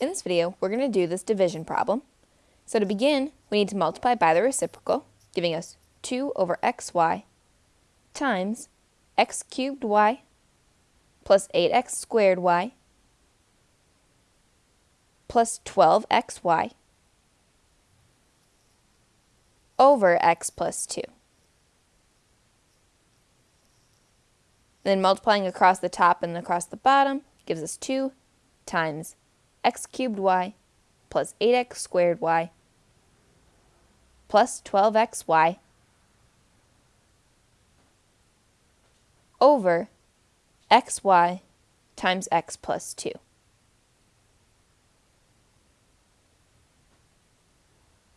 In this video, we're going to do this division problem. So to begin, we need to multiply by the reciprocal, giving us 2 over xy times x cubed y plus 8x squared y plus 12xy over x plus 2. Then multiplying across the top and across the bottom gives us 2 times x cubed y plus 8x squared y plus 12xy over xy times x plus 2.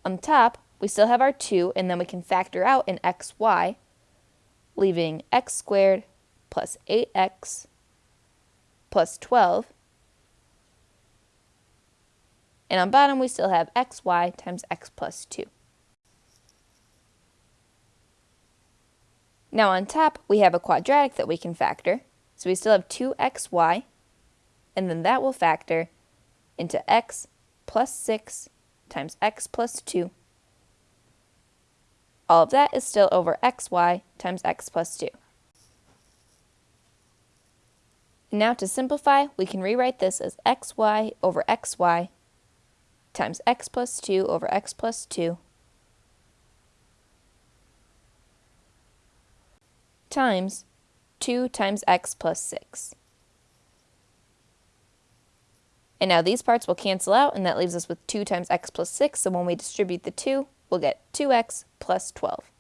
On top, we still have our 2, and then we can factor out an xy, leaving x squared plus 8x plus 12 and on bottom, we still have xy times x plus 2. Now on top, we have a quadratic that we can factor. So we still have 2xy, and then that will factor into x plus 6 times x plus 2. All of that is still over xy times x plus 2. Now to simplify, we can rewrite this as xy over xy times x plus 2 over x plus 2 times 2 times x plus 6. And now these parts will cancel out, and that leaves us with 2 times x plus 6, so when we distribute the 2, we'll get 2x plus 12.